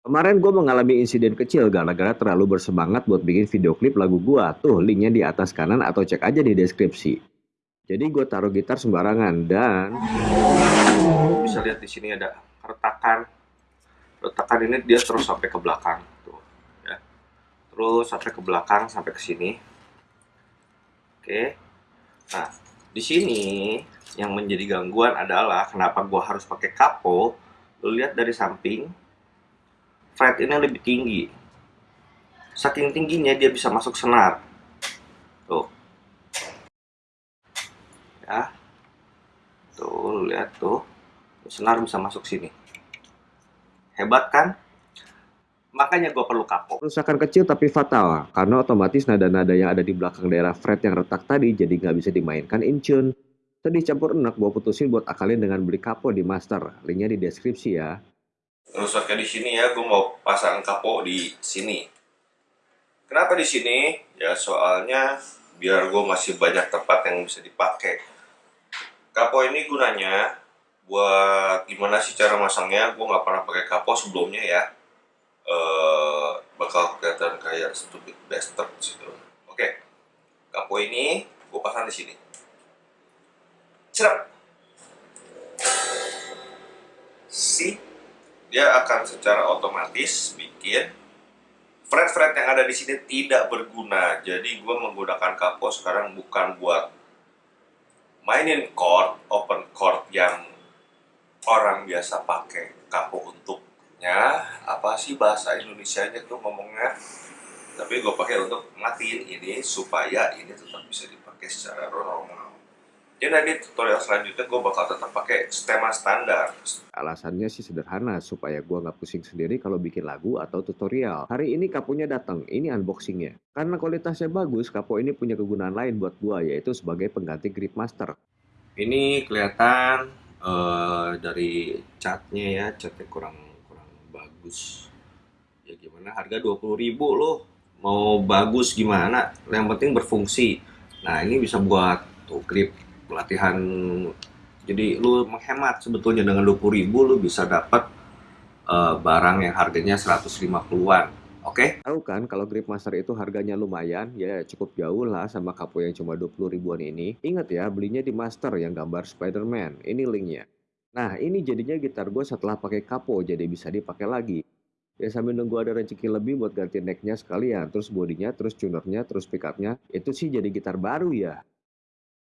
Kemarin gue mengalami insiden kecil gara-gara terlalu bersemangat buat bikin video klip lagu gue. Tuh, linknya di atas kanan atau cek aja di deskripsi. Jadi gue taruh gitar sembarangan dan bisa lihat di sini ada retakan. Retakan ini dia terus sampai ke belakang, tuh, ya. Terus sampai ke belakang sampai ke sini. Oke. Nah, di sini yang menjadi gangguan adalah kenapa gue harus pakai kapo. Lu lihat dari samping, fret ini lebih tinggi. Saking tingginya dia bisa masuk senar. Tuh. Ya. Tuh, lihat tuh. Senar bisa masuk sini. Hebat kan? Makanya gue perlu kapo. Kerusakan kecil tapi fatal, karena otomatis nada-nada yang ada di belakang daerah fret yang retak tadi jadi nggak bisa dimainkan in tune. Sedih campur enak, gue putusin buat akalin dengan beli kapo di master. Linknya di deskripsi ya. Rusaknya di sini ya, gue mau pasang kapo di sini. Kenapa di sini? Ya soalnya biar gue masih banyak tempat yang bisa dipakai. Kapo ini gunanya buat gimana sih cara masangnya? Gue nggak pernah pakai kapo sebelumnya ya. Uh, bakal kelihatan kayak stupid bastard gitu. Oke, kapo ini gue pasang di sini. Cerap. Si dia akan secara otomatis bikin fret-fret yang ada di sini tidak berguna. Jadi gue menggunakan kapo sekarang bukan buat mainin chord, open chord yang orang biasa pakai kapo untuknya. Apa sih bahasa Indonesia-nya tuh ngomongnya? Tapi gue pakai untuk matiin ini supaya ini tetap bisa dipakai secara normal. Jadi nanti tutorial selanjutnya gue bakal tetap pakai tema standar. Alasannya sih sederhana, supaya gue nggak pusing sendiri kalau bikin lagu atau tutorial. Hari ini kaponya datang, ini unboxingnya. Karena kualitasnya bagus, kapo ini punya kegunaan lain buat gue, yaitu sebagai pengganti grip master. Ini kelihatan uh, dari catnya ya, catnya kurang kurang bagus. Ya gimana, harga 20 ribu loh. Mau bagus gimana, yang penting berfungsi. Nah ini bisa buat tuh grip pelatihan jadi lu menghemat sebetulnya dengan 20 ribu lu bisa dapat uh, barang yang harganya 150-an Oke? Okay? Tahu kan kalau grip master itu harganya lumayan, ya cukup jauh lah sama kapo yang cuma 20 ribuan ini. Ingat ya, belinya di master yang gambar Spider-Man. Ini linknya. Nah, ini jadinya gitar gue setelah pakai kapo, jadi bisa dipakai lagi. Ya sambil nunggu ada rezeki lebih buat ganti necknya sekalian, terus bodinya, terus tunernya, terus pickupnya. Itu sih jadi gitar baru ya.